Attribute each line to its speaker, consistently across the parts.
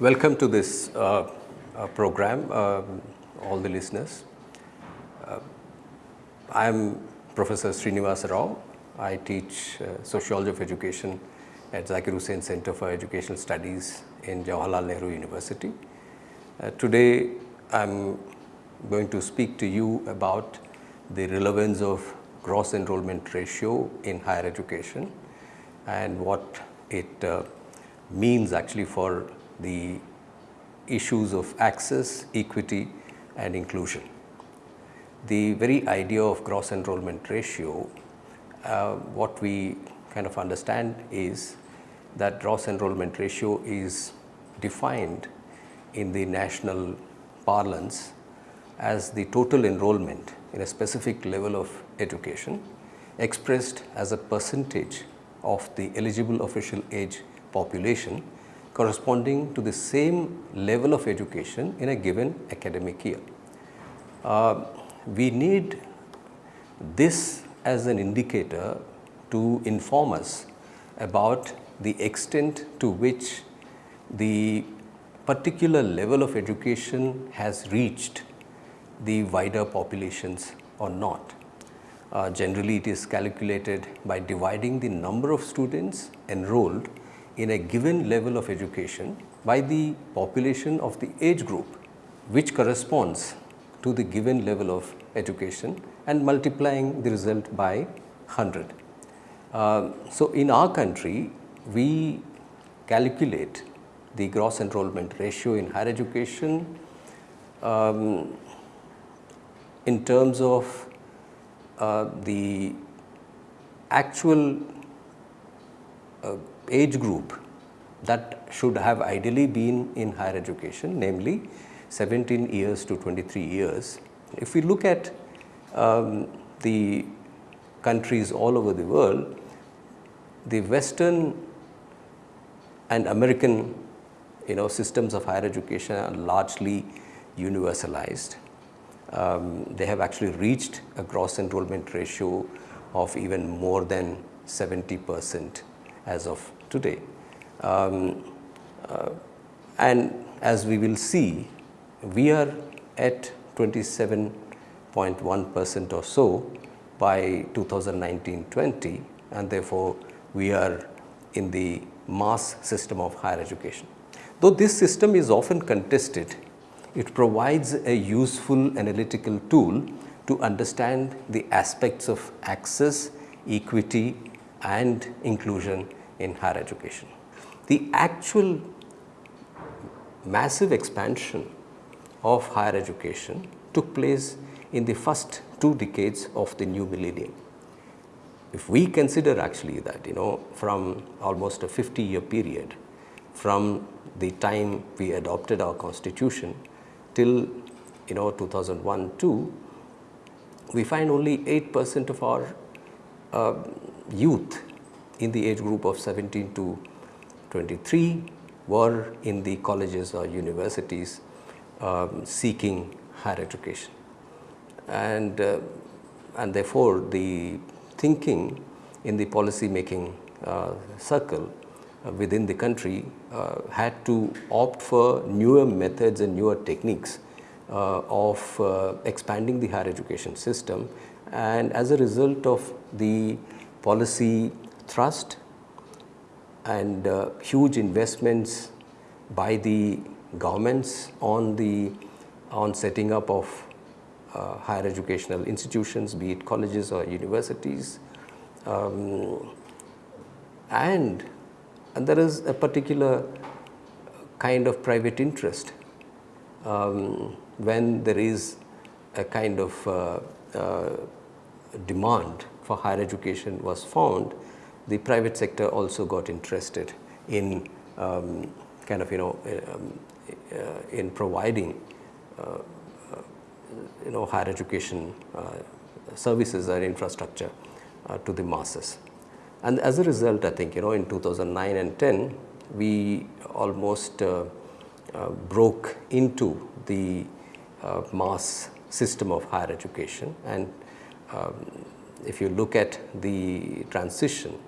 Speaker 1: Welcome to this uh, uh, program, um, all the listeners. Uh, I am Professor Srinivasa Rao. I teach uh, Sociology of Education at Zakir Husain Center for Educational Studies in Jawaharlal Nehru University. Uh, today, I am going to speak to you about the relevance of gross enrollment ratio in higher education and what it uh, means actually for the issues of access, equity and inclusion. The very idea of gross enrollment ratio, uh, what we kind of understand is that gross enrollment ratio is defined in the national parlance as the total enrollment in a specific level of education expressed as a percentage of the eligible official age population corresponding to the same level of education in a given academic year. Uh, we need this as an indicator to inform us about the extent to which the particular level of education has reached the wider populations or not. Uh, generally, it is calculated by dividing the number of students enrolled in a given level of education by the population of the age group, which corresponds to the given level of education and multiplying the result by 100. Uh, so, in our country, we calculate the gross enrollment ratio in higher education um, in terms of uh, the actual uh, age group that should have ideally been in higher education namely 17 years to 23 years. If we look at um, the countries all over the world, the western and American you know systems of higher education are largely universalized um, they have actually reached a gross enrollment ratio of even more than 70 percent as of today. Um, uh, and as we will see, we are at 27.1 percent or so by 2019-20 and therefore, we are in the mass system of higher education. Though this system is often contested it provides a useful analytical tool to understand the aspects of access, equity and inclusion in higher education. The actual massive expansion of higher education took place in the first two decades of the new millennium. If we consider actually that you know from almost a 50 year period from the time we adopted our constitution till you know 2001 2 we find only 8 percent of our uh, youth in the age group of 17 to 23 were in the colleges or universities um, seeking higher education. And, uh, and therefore, the thinking in the policy making uh, circle uh, within the country uh, had to opt for newer methods and newer techniques uh, of expanding the higher education system and as a result of the policy thrust and uh, huge investments by the governments on the on setting up of uh, higher educational institutions be it colleges or universities. Um, and and there is a particular kind of private interest um, when there is a kind of uh, uh, demand for higher education was found, the private sector also got interested in um, kind of you know um, uh, in providing uh, uh, you know higher education uh, services or infrastructure to the masses. And as a result, I think, you know, in 2009 and 10, we almost uh, uh, broke into the uh, mass system of higher education. And um, if you look at the transition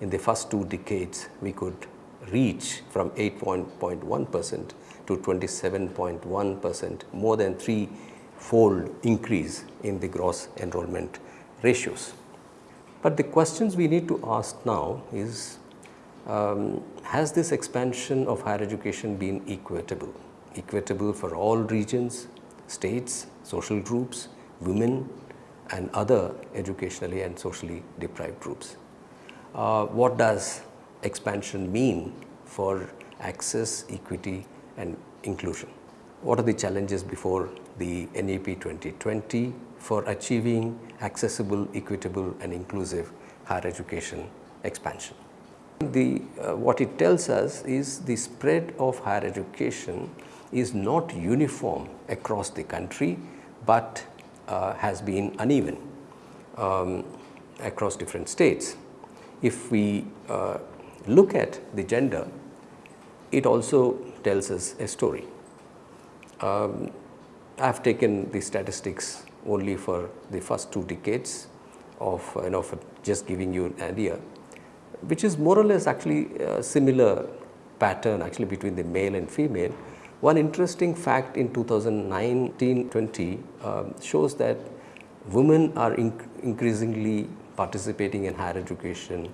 Speaker 1: in the first two decades, we could reach from 8.1 percent to 27.1 percent, more than three-fold increase in the gross enrollment ratios. But the questions we need to ask now is, um, has this expansion of higher education been equitable? Equitable for all regions, states, social groups, women and other educationally and socially deprived groups. Uh, what does expansion mean for access, equity and inclusion? What are the challenges before the NEP 2020 for achieving accessible, equitable and inclusive higher education expansion? The, uh, what it tells us is the spread of higher education is not uniform across the country, but uh, has been uneven um, across different states. If we uh, look at the gender, it also tells us a story. Um, I have taken the statistics only for the first two decades of you know just giving you an idea, which is more or less actually a similar pattern actually between the male and female. One interesting fact in 2019-20 um, shows that women are inc increasingly participating in higher education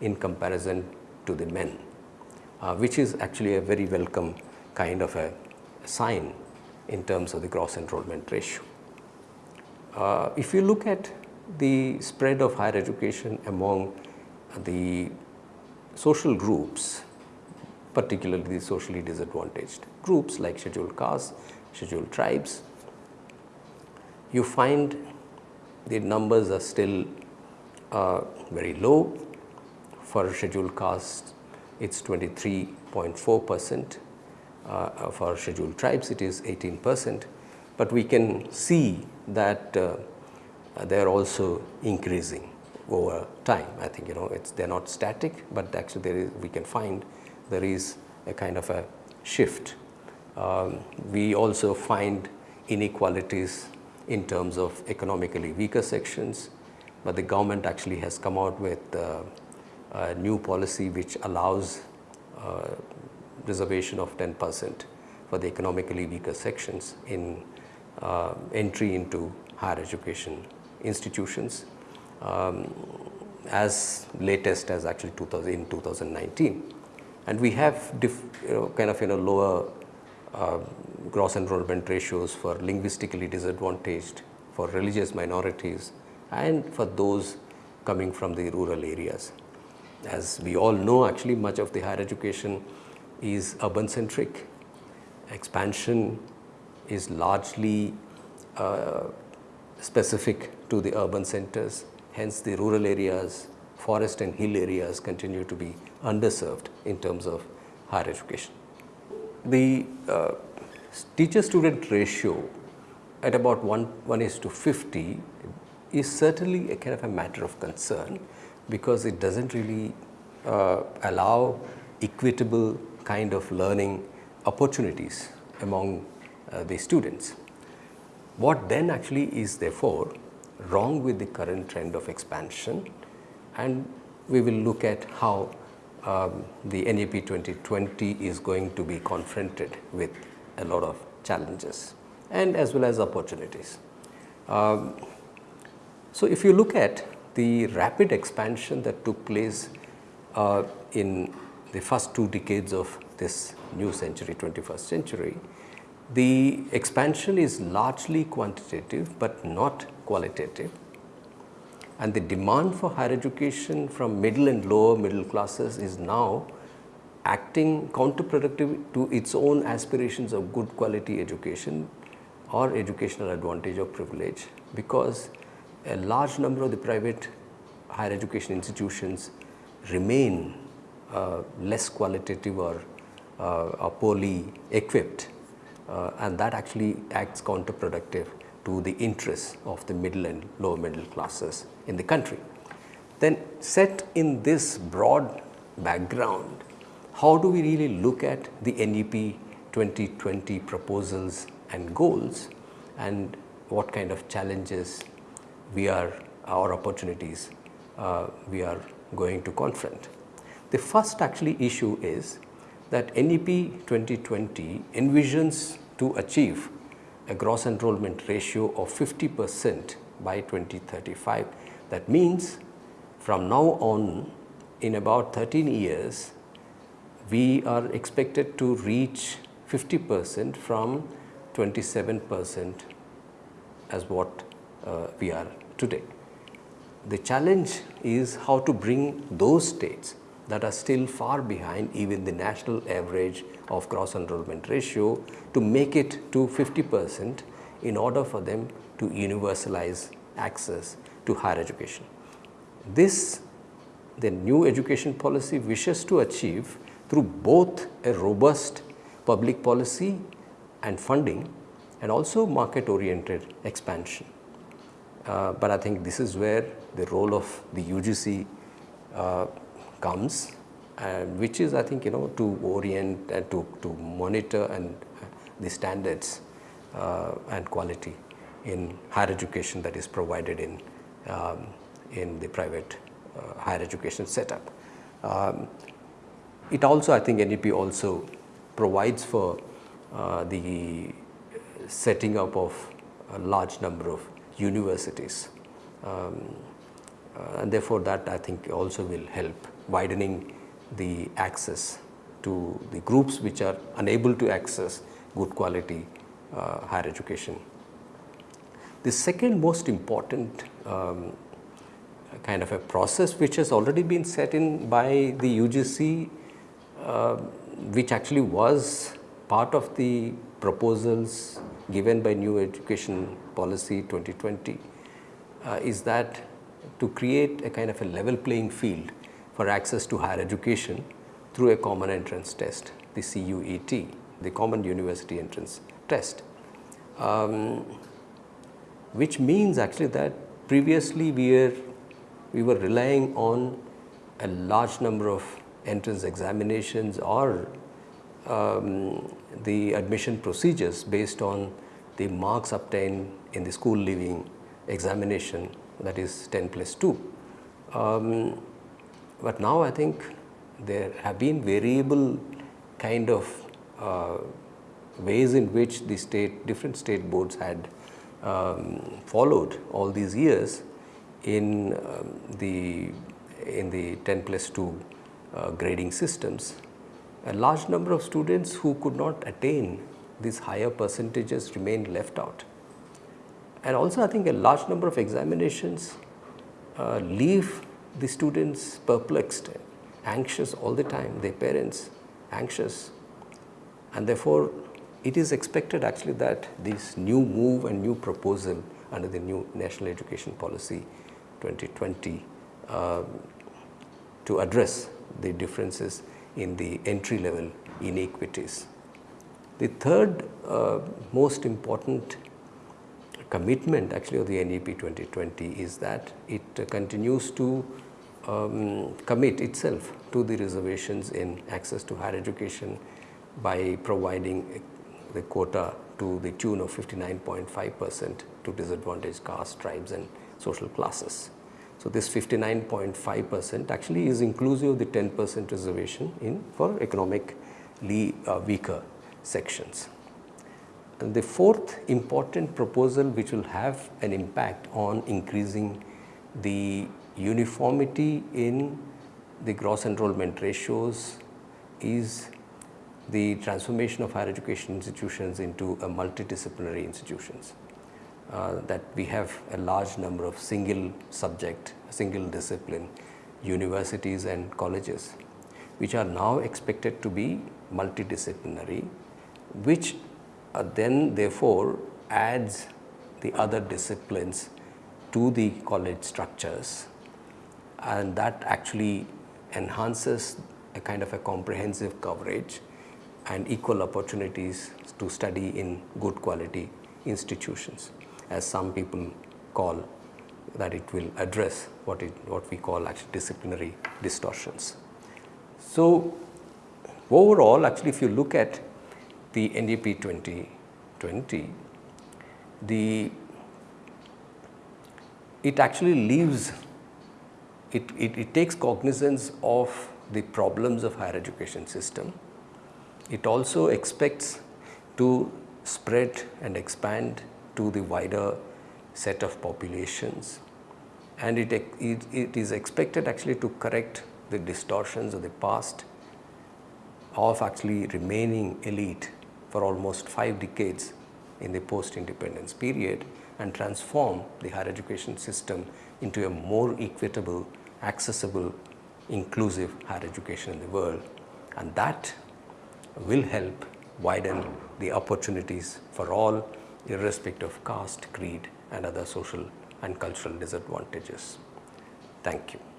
Speaker 1: in comparison to the men, uh, which is actually a very welcome kind of a sign in terms of the gross enrollment ratio. Uh, if you look at the spread of higher education among the social groups, particularly the socially disadvantaged groups like scheduled castes, scheduled tribes, you find the numbers are still uh, very low. For scheduled castes, it is 23.4 percent. Uh, for scheduled tribes, it is 18 percent. But we can see that uh, they are also increasing over time. I think you know it's they are not static, but actually there is we can find there is a kind of a shift. Um, we also find inequalities in terms of economically weaker sections, but the government actually has come out with uh, a new policy which allows uh, reservation of 10 percent for the economically weaker sections in uh, entry into higher education institutions. Um, as latest as actually 2000 in 2019 and we have you know, kind of in a lower uh, gross enrollment ratios for linguistically disadvantaged, for religious minorities and for those coming from the rural areas. As we all know actually much of the higher education is urban centric, expansion is largely uh, specific to the urban centers, hence the rural areas, forest and hill areas continue to be underserved in terms of higher education. The uh, teacher student ratio at about 1, 1 is to 50 is certainly a kind of a matter of concern because it does not really uh, allow equitable kind of learning opportunities among uh, the students. What then actually is therefore wrong with the current trend of expansion and we will look at how um, the NEP 2020 is going to be confronted with a lot of challenges and as well as opportunities. Um, so, if you look at the rapid expansion that took place uh, in the first two decades of this new century 21st century, the expansion is largely quantitative, but not qualitative. And the demand for higher education from middle and lower middle classes is now acting counterproductive to its own aspirations of good quality education or educational advantage or privilege because a large number of the private higher education institutions remain uh, less qualitative or, uh, poorly equipped uh, and that actually acts counterproductive to the interests of the middle and lower middle classes in the country. Then set in this broad background, how do we really look at the NEP 2020 proposals and goals and what kind of challenges we are our opportunities uh, we are going to confront. The first actually issue is that NEP 2020 envisions to achieve a gross enrollment ratio of 50 percent by 2035. That means from now on in about 13 years, we are expected to reach 50 percent from 27 percent as what Uh, we are today. The challenge is how to bring those states that are still far behind even the national average of gross enrollment ratio to make it to 50 percent in order for them to universalize access to higher education. This the new education policy wishes to achieve through both a robust public policy and funding and also market oriented expansion. Uh, but I think this is where the role of the UGC uh, comes which is I think you know to orient and to, to monitor and uh, the standards uh, and quality in higher education that is provided in, um, in the private uh, higher education setup. Um, it also I think NEP also provides for uh, the setting up of a large number of universities um, uh, and therefore that I think also will help widening the access to the groups which are unable to access good quality uh, higher education. The second most important um, kind of a process which has already been set in by the UGC uh, which actually was part of the proposals given by new education policy 2020 uh, is that to create a kind of a level playing field for access to higher education through a common entrance test, the CUET, the Common University Entrance Test, um, which means actually that previously we were, we were relying on a large number of entrance examinations or um, the admission procedures based on the marks obtained in the school leaving examination that is 10 plus 2. Um, but now I think there have been variable kind of uh, ways in which the state different state boards had um, followed all these years in um, the in the 10 plus 2 uh, grading systems. A large number of students who could not attain these higher percentages remained left out. And also I think a large number of examinations uh, leave the students perplexed, anxious all the time, their parents anxious and therefore it is expected actually that this new move and new proposal under the new national education policy 2020 uh, to address the differences in the entry level inequities. The third uh, most important commitment actually of the NEP 2020 is that it uh, continues to um, commit itself to the reservations in access to higher education by providing the quota to the tune of 59.5 percent to disadvantaged castes, tribes and social classes. So, this 59.5 percent actually is inclusive of the 10 percent reservation in for economically uh, weaker sections. And the fourth important proposal which will have an impact on increasing the uniformity in the gross enrollment ratios is the transformation of higher education institutions into a multidisciplinary institutions. Uh, that we have a large number of single subject, single discipline universities and colleges, which are now expected to be multidisciplinary, which uh, then therefore adds the other disciplines to the college structures. And that actually enhances a kind of a comprehensive coverage and equal opportunities to study in good quality institutions as some people call that it will address what it what we call actually disciplinary distortions. So, overall actually if you look at the NEP 2020 the it actually leaves it, it, it takes cognizance of the problems of higher education system. It also expects to spread and expand to the wider set of populations and it, it, it is expected actually to correct the distortions of the past of actually remaining elite for almost five decades in the post-independence period and transform the higher education system into a more equitable, accessible, inclusive higher education in the world. And that will help widen the opportunities for all irrespective of caste, creed and other social and cultural disadvantages. Thank you.